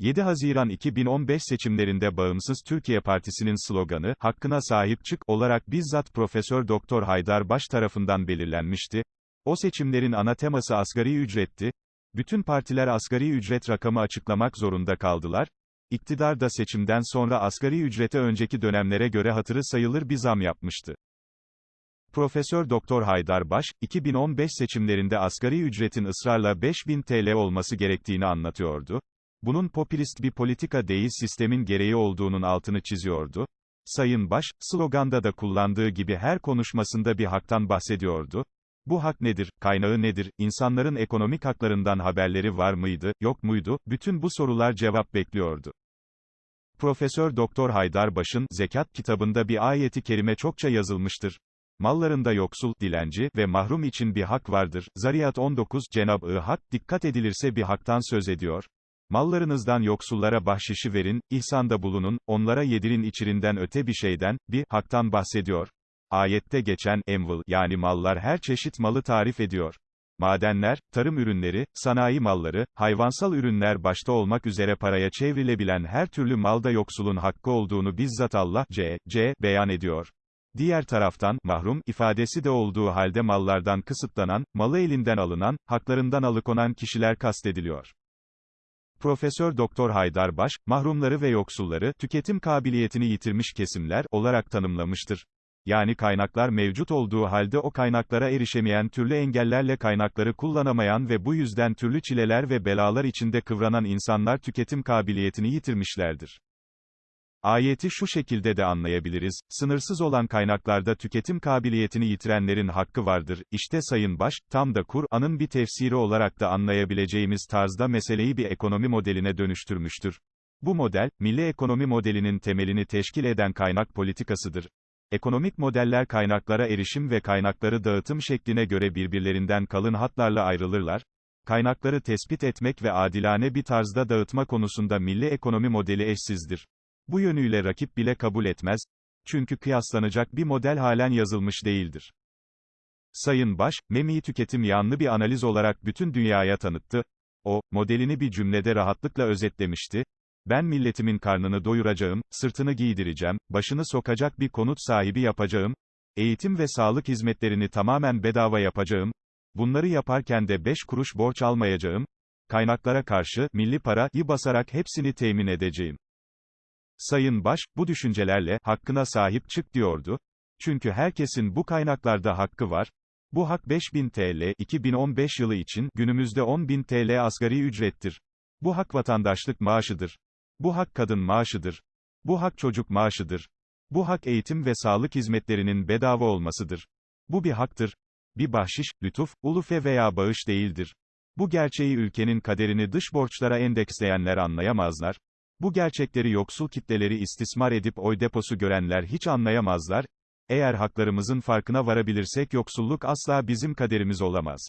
7 Haziran 2015 seçimlerinde Bağımsız Türkiye Partisi'nin sloganı, hakkına sahip çık, olarak bizzat Profesör Doktor Haydar Baş tarafından belirlenmişti. O seçimlerin ana teması asgari ücretti. Bütün partiler asgari ücret rakamı açıklamak zorunda kaldılar. İktidar da seçimden sonra asgari ücrete önceki dönemlere göre hatırı sayılır bir zam yapmıştı. Profesör Doktor Haydar Baş, 2015 seçimlerinde asgari ücretin ısrarla 5000 TL olması gerektiğini anlatıyordu. Bunun popülist bir politika değil sistemin gereği olduğunun altını çiziyordu. Sayın Baş, sloganda da kullandığı gibi her konuşmasında bir haktan bahsediyordu. Bu hak nedir, kaynağı nedir, insanların ekonomik haklarından haberleri var mıydı, yok muydu, bütün bu sorular cevap bekliyordu. Profesör Doktor Haydar Baş'ın Zekat kitabında bir ayeti kerime çokça yazılmıştır. Mallarında yoksul, dilenci ve mahrum için bir hak vardır. Zariyat 19, Cenab-ı Hak, dikkat edilirse bir haktan söz ediyor. Mallarınızdan yoksullara bahşişi verin, ihsanda bulunun, onlara yedirin içirinden öte bir şeyden, bir haktan bahsediyor. Ayette geçen emvıl yani mallar her çeşit malı tarif ediyor. Madenler, tarım ürünleri, sanayi malları, hayvansal ürünler başta olmak üzere paraya çevrilebilen her türlü malda yoksulun hakkı olduğunu bizzat Allah C. C. beyan ediyor. Diğer taraftan, mahrum, ifadesi de olduğu halde mallardan kısıtlanan, malı elinden alınan, haklarından alıkonan kişiler kastediliyor. Profesör Doktor Haydar Baş, mahrumları ve yoksulları, tüketim kabiliyetini yitirmiş kesimler, olarak tanımlamıştır. Yani kaynaklar mevcut olduğu halde o kaynaklara erişemeyen türlü engellerle kaynakları kullanamayan ve bu yüzden türlü çileler ve belalar içinde kıvranan insanlar tüketim kabiliyetini yitirmişlerdir. Ayeti şu şekilde de anlayabiliriz, sınırsız olan kaynaklarda tüketim kabiliyetini yitirenlerin hakkı vardır, İşte Sayın Baş, tam da Kur'an'ın bir tefsiri olarak da anlayabileceğimiz tarzda meseleyi bir ekonomi modeline dönüştürmüştür. Bu model, milli ekonomi modelinin temelini teşkil eden kaynak politikasıdır. Ekonomik modeller kaynaklara erişim ve kaynakları dağıtım şekline göre birbirlerinden kalın hatlarla ayrılırlar. Kaynakları tespit etmek ve adilane bir tarzda dağıtma konusunda milli ekonomi modeli eşsizdir. Bu yönüyle rakip bile kabul etmez. Çünkü kıyaslanacak bir model halen yazılmış değildir. Sayın Baş, MEMİ tüketim yanlı bir analiz olarak bütün dünyaya tanıttı. O, modelini bir cümlede rahatlıkla özetlemişti. Ben milletimin karnını doyuracağım, sırtını giydireceğim, başını sokacak bir konut sahibi yapacağım, eğitim ve sağlık hizmetlerini tamamen bedava yapacağım, bunları yaparken de 5 kuruş borç almayacağım, kaynaklara karşı, milli parayı basarak hepsini temin edeceğim. Sayın Baş, bu düşüncelerle, hakkına sahip çık diyordu. Çünkü herkesin bu kaynaklarda hakkı var. Bu hak 5000 TL, 2015 yılı için, günümüzde 10.000 TL asgari ücrettir. Bu hak vatandaşlık maaşıdır. Bu hak kadın maaşıdır. Bu hak çocuk maaşıdır. Bu hak eğitim ve sağlık hizmetlerinin bedava olmasıdır. Bu bir haktır. Bir bahşiş, lütuf, ulufe veya bağış değildir. Bu gerçeği ülkenin kaderini dış borçlara endeksleyenler anlayamazlar. Bu gerçekleri yoksul kitleleri istismar edip oy deposu görenler hiç anlayamazlar. Eğer haklarımızın farkına varabilirsek yoksulluk asla bizim kaderimiz olamaz.